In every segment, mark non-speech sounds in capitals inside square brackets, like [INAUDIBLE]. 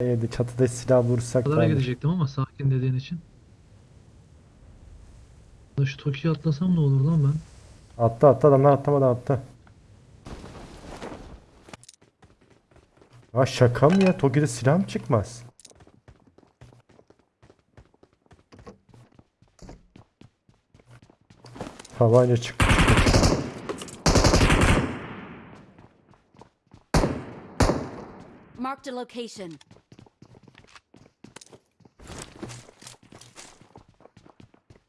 Evde çatıda silah vursak Pazara ben gidecektim ama sakin dediğin için. Ya Şu Toki'ye atlasam ne olur lan ben? Attı attı adamlar atlamadan attı. Ya şaka mı ya? Toki'de silah mı çıkmaz? Tabanca çıktı. Marked a location.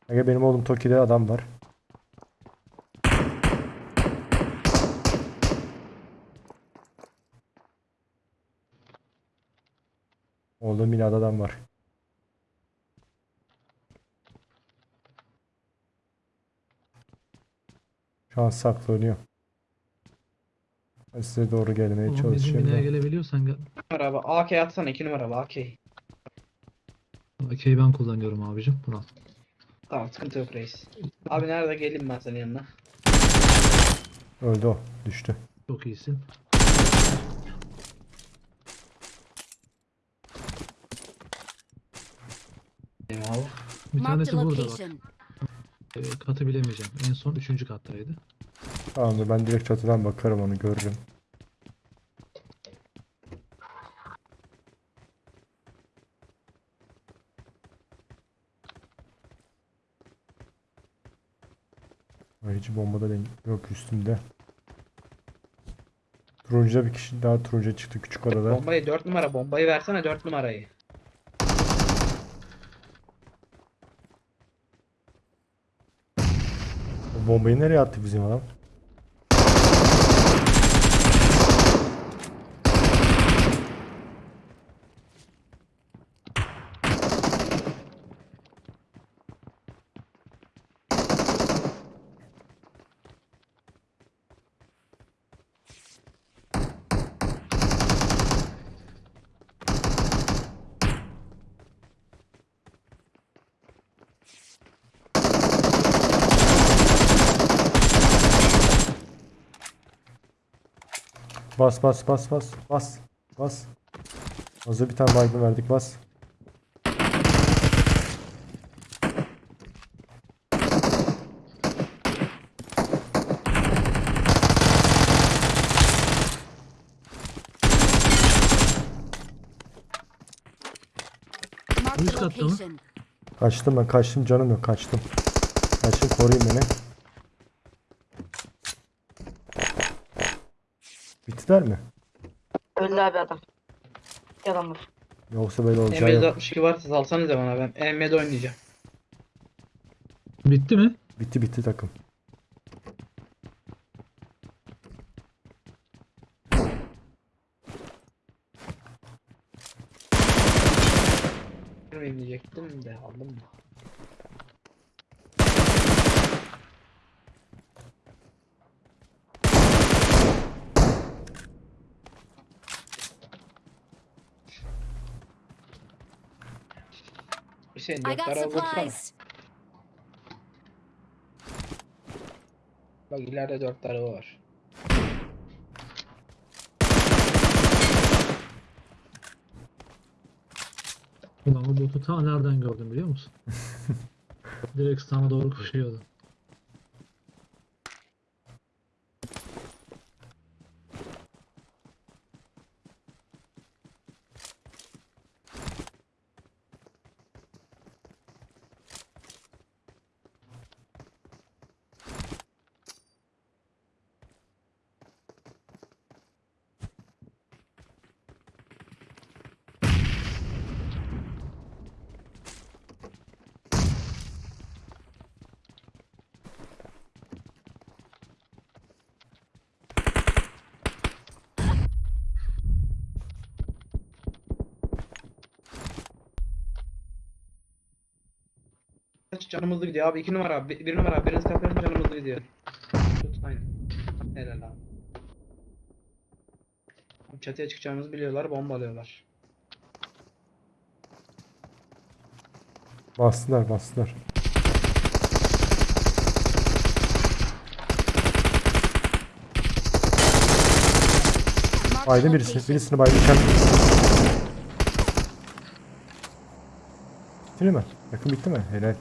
Aga benim oğlum Toki'de adam var. Oğlum binada adam var. Şu an saklanıyor. Ben size doğru gelmeye Oğlum bizim çalışıyorum. binaya da. gelebiliyorsan gel. abi. AK atsana 2 numara abi AK. AK'yi ben kullanıyorum abicim. Bunu al. Tamam sıkıntı yok reis. Abi nerede geleyim ben senin yanına. Öldü o. Düştü. Çok iyisin. Eyvallah. Bir Marked tanesi a burada bak. location. Ee, katı bilemeyeceğim. En son üçüncü kattaydı. Tamamdır ben direkt çatıdan bakarım onu görürüm. Ay, Hiç bomba da denk- yok üstümde. Turuncuda bir kişi daha turuncuya çıktı küçük odada. Bombayı 4 numara bombayı versene 4 numarayı. O bombayı nereye attı bizim adam? Bas bas bas bas bas bas. Hazır bir tane baygın verdik bas. Üst katta mı? Kaçtım ben kaçtım canım yok kaçtım. Kaçtım koruyun beni. Bittiler mi? Öldü abi adam. Yalan var. Yoksa böyle olacağı yok. M762 varsa salsanıza bana ben M7 oynayacağım. Bitti mi? Bitti bitti takım. Girmeyeyim diyecektim de aldım mı? Got tarafa vursana. supplies. Bak ileride dört tarafı var. Ulan o botu ta nereden gördüm biliyor musun? [LAUGHS] Direkt sana doğru koşuyordu. Kaç canımızlı gidiyor abi. iki numara abi. Bir, bir numara abi. Biriniz kapatın canımızlı gidiyor. Tut aynen. Helal abi. Çatıya çıkacağımızı biliyorlar. Bombalıyorlar. Bastılar bastılar. Baydın birisi. Birisini baydı kendi. Bitti mi? Yakın bitti mi? Helal.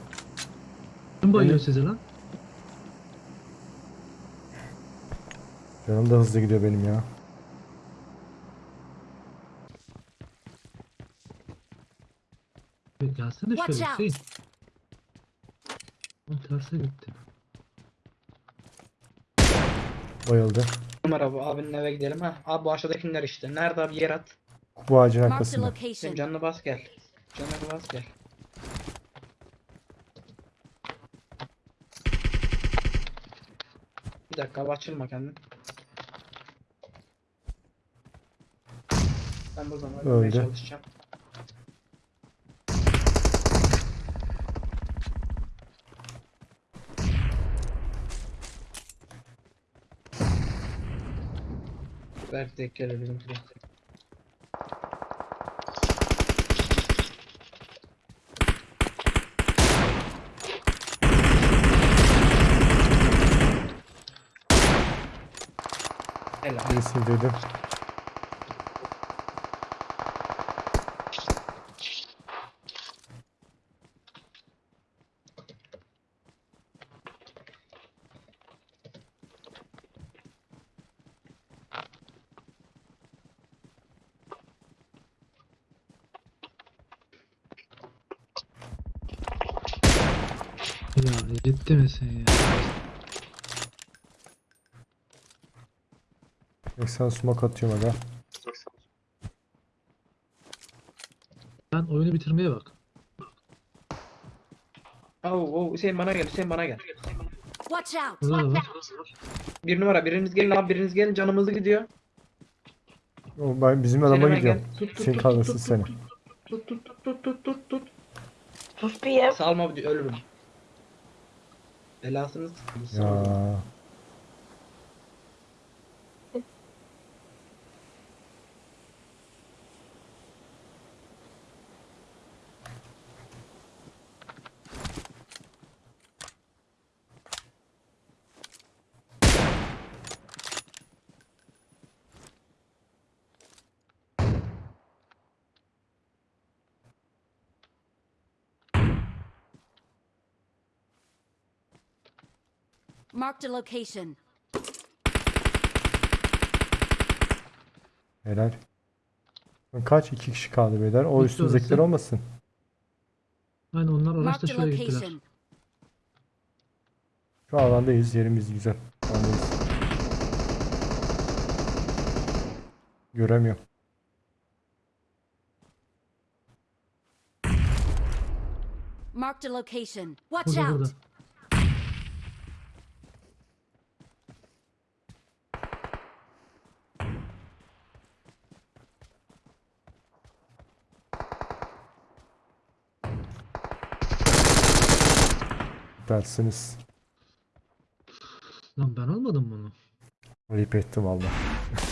Kim bayıyor Evet. sizi lan? Canım da hızlı gidiyor benim ya. Gelsene şöyle. Hüseyin. Lan terse gitti. Bayıldı. Bu abinin eve gidelim ha. Abi bu aşağıdakiler işte. Nerede abi yer at. Bu ağacın arkasında. Canını bas gel. Canını bas gel. Dakika abi açılma kendin. Ben buradan Öldü. ölmeye çalışacağım. Belki de gelir bizimkiler. Helal. Birisini dedim. Ya ciddi misin ya? 80 smoke atıyorum aga. Sen oyunu bitirmeye bak. Oh, oh, Hüseyin bana gel, Hüseyin bana gel. Watch out. Burada da var. Bir numara, biriniz gelin abi, biriniz gelin, canımızı gidiyor. O ben bizim Sen adama hemen gidiyorum. gel. Tut, tut, Senin tut, kalmasın tut, seni. Tut, tut, tut, tut, tut, tut, tut. Sus bir ye. Salma bir ölürüm. Belasını sıkın. salma. Ya. Marked a location. Helal. Kaç? iki kişi kaldı beyler. O Bitti üstümüzdekiler orası. olmasın. Aynen onlar araçta Marked a şöyle gittiler. location. Şu alandayız. Yerimiz güzel. Alandayız. Göremiyorum. Marked a location. Watch Burada out. burada. Dersiniz. Lan ben almadım bunu. Ayıp ettim valla. [LAUGHS]